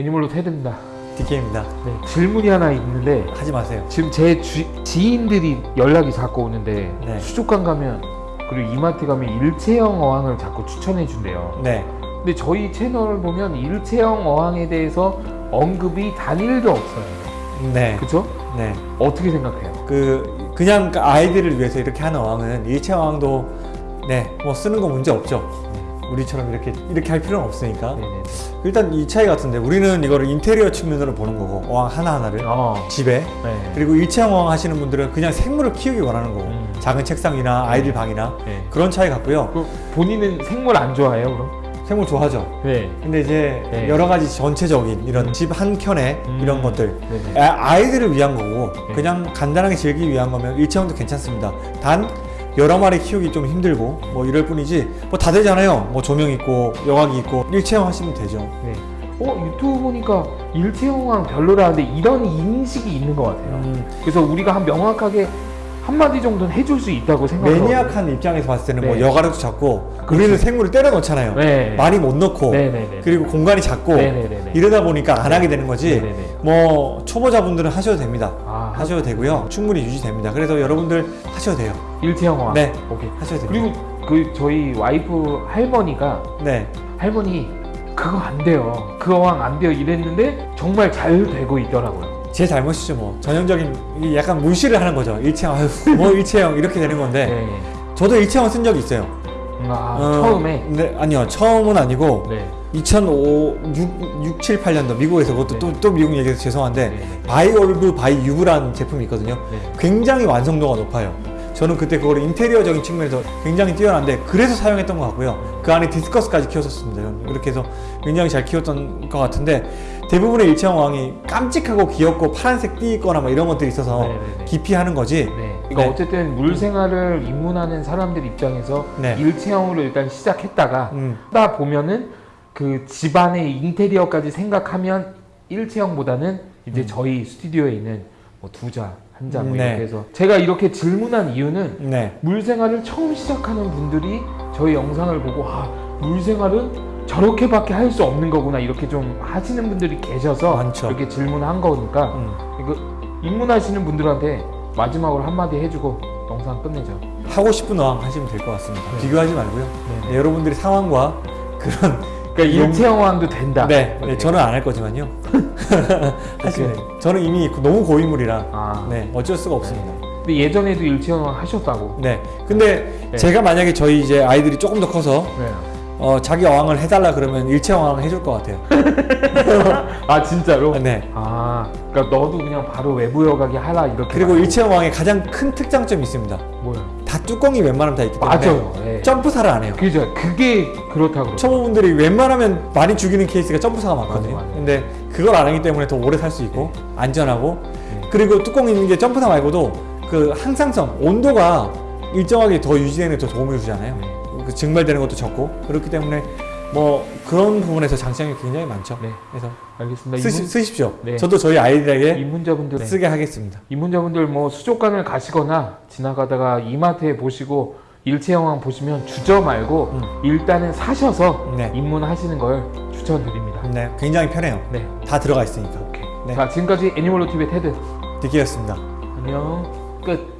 애니멀로 테드입니다. DK입니다. 네, 질문이 하나 있는데 하지 마세요. 지금 제 주- 지인들이 연락이 자꾸 오는데 네. 수족관 가면 그리고 이마트 가면 일체형 어항을 자꾸 추천해 준대요. 네. 근데 저희 채널을 보면 일체형 어항에 대해서 언급이 단일도 없어요. 네. 그죠? 네. 어떻게 생각해요? 그 그냥 그 아이들을 위해서 이렇게 하는 어항은 일체 어항도 네, 뭐 쓰는 거 문제 없죠. 우리처럼 이렇게 이렇게 할 필요는 없으니까. 네네. 일단 이 차이 같은데 우리는 이거를 인테리어 측면으로 보는 거고 어항 하나 하나를 어. 집에 네. 그리고 일체형 어항 하시는 분들은 그냥 생물을 키우기 원하는 거고 음. 작은 책상이나 아이들 방이나 네. 그런 차이 같고요. 그 본인은 생물 안 좋아해요, 그럼? 생물 좋아하죠. 네. 근데 이제 네. 여러 가지 전체적인 이런 음. 집한 켠에 음. 이런 것들 네네. 아, 아이들을 위한 거고 네. 그냥 간단하게 즐기기 위한 거면 일체형도 괜찮습니다. 단 여러 마리 키우기 좀 힘들고 뭐 이럴 뿐이지 뭐 다 되잖아요. 뭐 조명 있고 여각이 있고 일체형 하시면 되죠. 네. 어 유튜브 보니까 일체형왕 별로라는데 이런 인식이 있는 것 같아요. 음, 그래서 우리가 한 명확하게 한 마디 정도는 해줄 수 있다고 생각해요. 매니악한 입장에서 봤을 때는 뭐 네. 여가로도 작고 그렇죠. 우리는 생물을 때려 넣잖아요. 네. 많이 못 넣고 네네네. 그리고 공간이 작고 네네네네. 이러다 보니까 안 하게 되는 거지. 뭐 초보자분들은 하셔도 됩니다. 아, 하셔도 되고요. 충분히 유지됩니다. 그래서 여러분들 하셔도 돼요. 일체형왕. 네. 오케이. 하셔도 됩니다. 그리고 그 저희 와이프 할머니가 네. 할머니 그거 안 돼요. 그 어항 안 돼요 이랬는데 정말 잘 되고 있더라고요. 제 잘못이죠 뭐 전형적인 약간 무시를 하는 거죠 일체형 아유 뭐 일체형 이렇게 되는 건데 네. 저도 일체형 쓴 적이 있어요 음, 아, 어, 처음에. 네 아니요 처음은 아니고 네. 2005 6, 6 7, 8년도 미국에서 그것도 네. 또, 또 미국 얘기해서 죄송한데 네. 네. biOrb biUbe라는 제품이 있거든요 네. 굉장히 완성도가 높아요 저는 그때 그걸 인테리어적인 측면에서 굉장히 뛰어난데 그래서 사용했던 것 같고요 그 안에 디스커스까지 키웠었습니다. 이렇게 해서 굉장히 잘 키웠던 것 같은데 대부분의 일체형 왕이 깜찍하고 귀엽고 파란색 띠 있거나 뭐 이런 것들이 있어서 네, 네, 네. 기피하는 거지 네. 그러니까 네. 어쨌든 물 생활을 입문하는 사람들 입장에서 네. 일체형으로 일단 시작했다가 음. 하다 보면은 그 집안의 인테리어까지 생각하면 일체형보다는 이제 저희 스튜디오에 있는 뭐두 자, 한자뭐 음, 네. 이렇게 해서 제가 이렇게 질문한 이유는 네. 물 생활을 처음 시작하는 분들이 저희 영상을 보고 아, 물 생활은 저렇게밖에 할 수 없는 거구나 이렇게 좀 하시는 분들이 계셔서 많죠. 이렇게 질문한 거니까 음. 이거 입문하시는 분들한테 마지막으로 한마디 해주고 영상 끝내죠. 하고 싶은 어항 하시면 될 것 같습니다. 네. 비교하지 말고요. 네. 네, 여러분들이 상황과 그런 그러니까 일체형왕도 된다. 네, 네. 저는 안 할 거지만요. 돼요. 저는 이미 너무 고인물이라 아. 네, 어쩔 수가 없습니다. 근데 예전에도 일체형왕 하셨다고. 네, 근데 네. 제가 만약에 저희 이제 아이들이 조금 더 커서 네. 어, 자기 어항을 해달라 그러면 일체 어항을 해줄 것 같아요. 아 진짜로? 네. 아, 그러니까 너도 그냥 바로 외부 여가기 하라 이렇게. 그리고 말- 일체 어항의 가장 큰 특장점이 있습니다. 뭐야? 다 뚜껑이 웬만하면 다 있기 때문에 맞아요. 네. 점프사를 안 해요. 그죠. 그게 그렇다 그러. 초보분들이 웬만하면 많이 죽이는 케이스가 점프사가 많거든요. 맞아, 맞아. 근데 그걸 안 하기 때문에 더 오래 살 수 있고 안전하고 네. 그리고 뚜껑 있는 게 점프사 말고도 그 항상성 온도가 일정하게 더 유지되는 데더 도움을 주잖아요. 네. 그 증발되는 것도 적고 그렇기 때문에 뭐 그런 부분에서 장점이 굉장히 많죠. 네. 그래서 알겠습니다. 쓰시, 쓰십시오. 네. 저도 저희 아이들에게 입문자분들 네. 쓰게 하겠습니다. 입문자분들 뭐 수족관을 가시거나 지나가다가 이마트에 보시고 일체형왕 보시면 주저 말고 음. 일단은 사셔서 네. 입문하시는 걸 추천드립니다. 네, 굉장히 편해요. 네. 다 들어가 있으니까. 오케이. 네. 자 지금까지 애니멀로 TV의 테드. 디키였습니다. 안녕. 끝.